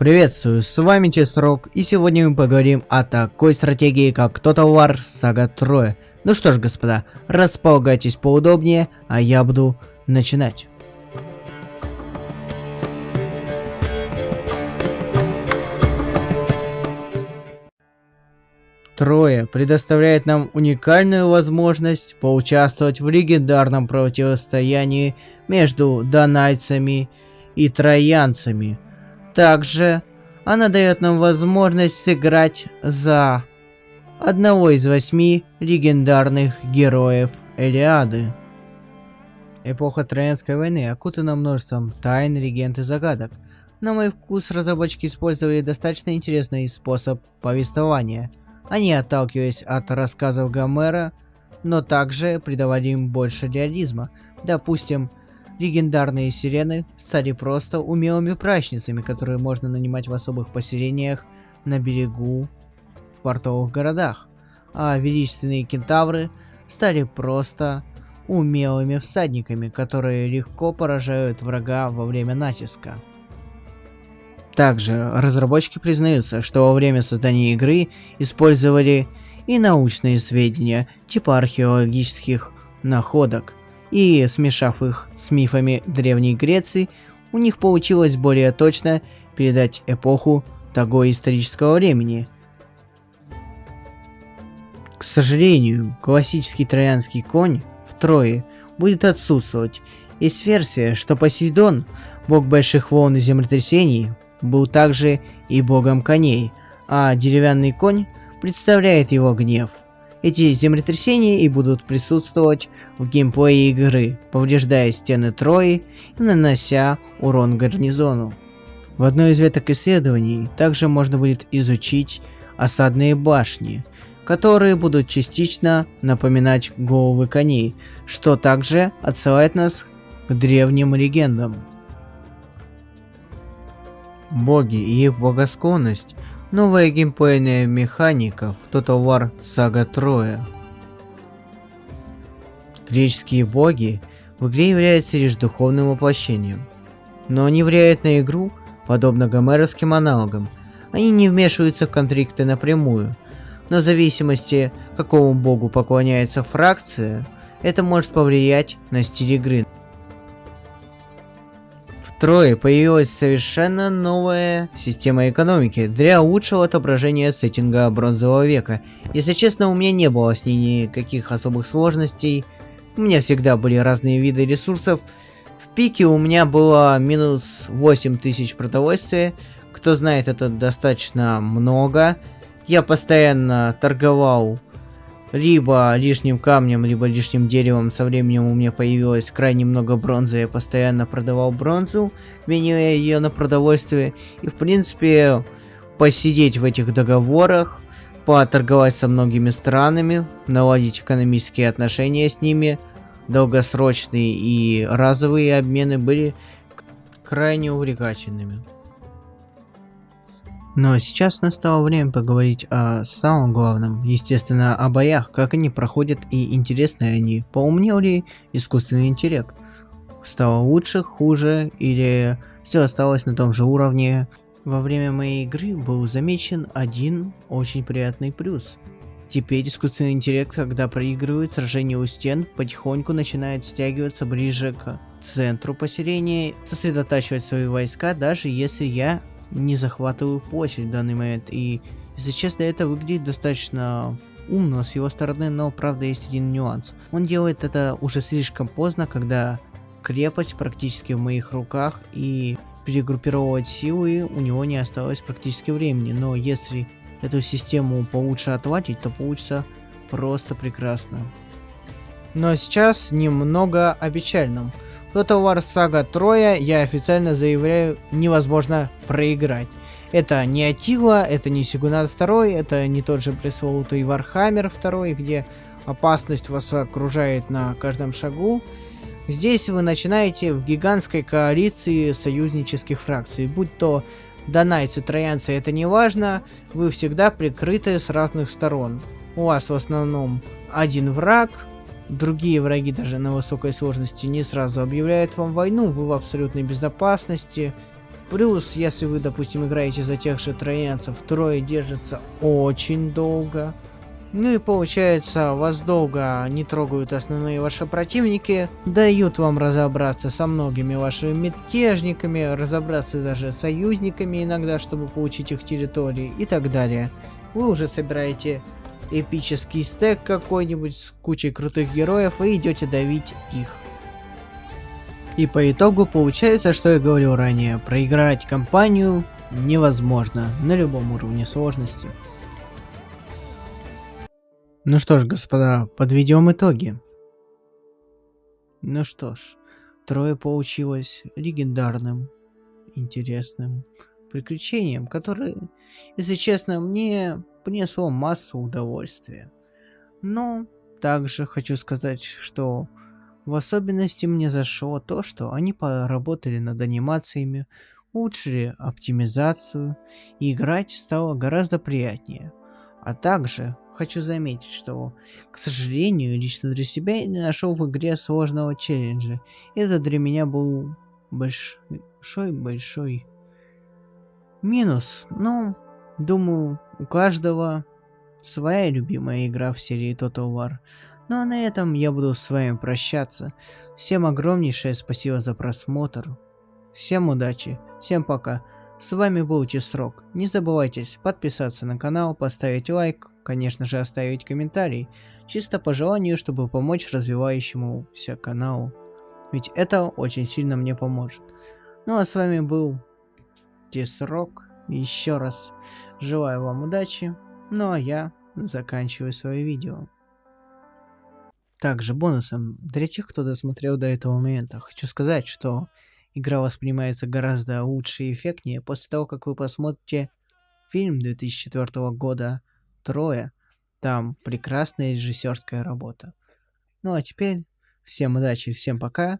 Приветствую, с вами Чесрок, и сегодня мы поговорим о такой стратегии, как Total War Saga Troya. Ну что ж, господа, располагайтесь поудобнее, а я буду начинать. Трое предоставляет нам уникальную возможность поучаствовать в легендарном противостоянии между донайцами и троянцами. Также она дает нам возможность сыграть за одного из восьми легендарных героев Элиады. Эпоха Троянской войны окутана множеством тайн, легенд и загадок. На мой вкус разработчики использовали достаточно интересный способ повествования – они отталкивались от рассказов Гомера, но также придавали им больше реализма. Допустим, легендарные сирены стали просто умелыми прачницами, которые можно нанимать в особых поселениях на берегу в портовых городах. А величественные кентавры стали просто умелыми всадниками, которые легко поражают врага во время натиска. Также разработчики признаются, что во время создания игры использовали и научные сведения, типа археологических находок, и смешав их с мифами Древней Греции, у них получилось более точно передать эпоху того исторического времени. К сожалению, классический троянский конь в Трое будет отсутствовать. Есть версия, что Посейдон, бог больших волн и землетрясений, был также и богом коней, а деревянный конь представляет его гнев. Эти землетрясения и будут присутствовать в геймплее игры, повреждая стены Трои и нанося урон гарнизону. В одной из веток исследований также можно будет изучить осадные башни, которые будут частично напоминать головы коней, что также отсылает нас к древним легендам боги и их благосклонность, новая геймплейная механика в Total War Saga Troya. Греческие боги в игре являются лишь духовным воплощением, но они влияют на игру, подобно гомеровским аналогам. Они не вмешиваются в конфликты напрямую, но в зависимости, какому богу поклоняется фракция, это может повлиять на стиль игры. Втрое появилась совершенно новая система экономики для лучшего отображения сеттинга бронзового века. Если честно, у меня не было с ней никаких особых сложностей. У меня всегда были разные виды ресурсов. В пике у меня было минус 8000 продовольствия. Кто знает, это достаточно много. Я постоянно торговал либо лишним камнем, либо лишним деревом. Со временем у меня появилось крайне много бронзы. Я постоянно продавал бронзу, меняя ее на продовольствие. И в принципе, посидеть в этих договорах, поторговать со многими странами, наладить экономические отношения с ними, долгосрочные и разовые обмены были крайне увлекательными. Но сейчас настало время поговорить о самом главном, естественно, о боях, как они проходят и интересны они. Поумнел ли искусственный интеллект? Стало лучше, хуже или все осталось на том же уровне? Во время моей игры был замечен один очень приятный плюс. Теперь искусственный интеллект, когда проигрывает сражение у стен, потихоньку начинает стягиваться ближе к центру поселения, сосредотачивать свои войска, даже если я не захватываю площадь в данный момент. И, если честно, это выглядит достаточно умно с его стороны, но правда есть один нюанс. Он делает это уже слишком поздно, когда крепость практически в моих руках и перегруппировать силы у него не осталось практически времени. Но если эту систему получше отводить, то получится просто прекрасно. Но сейчас немного о печальном. Total War Saga Троя, я официально заявляю, невозможно проиграть. Это не Аттила, это не Сёгунат 2, это не тот же пресловутый Warhammer 2, где опасность вас окружает на каждом шагу. Здесь вы начинаете в гигантской коалиции союзнических фракций, будь то данайцы, троянцы, это не важно, вы всегда прикрыты с разных сторон. У вас в основном один враг, Другие враги даже на высокой сложности не сразу объявляют вам войну, вы в абсолютной безопасности. Плюс, если вы, допустим, играете за тех же троянцев, трое держится очень долго. Ну и получается, вас долго не трогают основные ваши противники, дают вам разобраться со многими вашими мятежниками, разобраться даже с союзниками иногда, чтобы получить их территории и так далее. Вы уже собираете эпический стек какой-нибудь с кучей крутых героев и идете давить их. И по итогу получается, что я говорил ранее, проиграть кампанию невозможно на любом уровне сложности. Ну что ж, господа, подведем итоги. Ну что ж, трое получилось легендарным, интересным приключением, которое, если честно, мне принесло массу удовольствия. Но также хочу сказать, что в особенности мне зашло то, что они поработали над анимациями, улучшили оптимизацию, и играть стало гораздо приятнее. А также хочу заметить, что, к сожалению, лично для себя я не нашел в игре сложного челленджа. Это для меня был большой-большой минус. Но, думаю, у каждого своя любимая игра в серии Total War. Ну а на этом я буду с вами прощаться. Всем огромнейшее спасибо за просмотр. Всем удачи, всем пока. С вами был Тисрок. Не забывайте подписаться на канал, поставить лайк, конечно же оставить комментарий, чисто по желанию, чтобы помочь развивающемуся каналу. Ведь это очень сильно мне поможет. Ну а с вами был Тисрок. Еще раз желаю вам удачи. Ну а я заканчиваю свое видео. Также бонусом для тех, кто досмотрел до этого момента, хочу сказать, что игра воспринимается гораздо лучше и эффектнее после того, как вы посмотрите фильм 2004 года «Трое». Там прекрасная режиссерская работа. Ну а теперь всем удачи, всем пока.